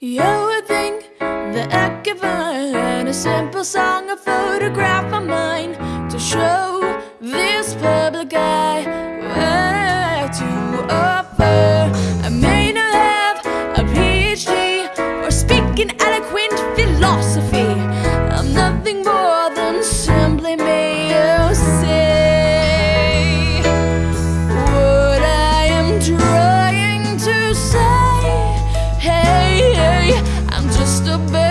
You would think that I could find a simple song, a photograph of mine to show this public eye what to offer. I may not have a PhD or speaking eloquent philosophy. Just a bit.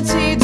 eternity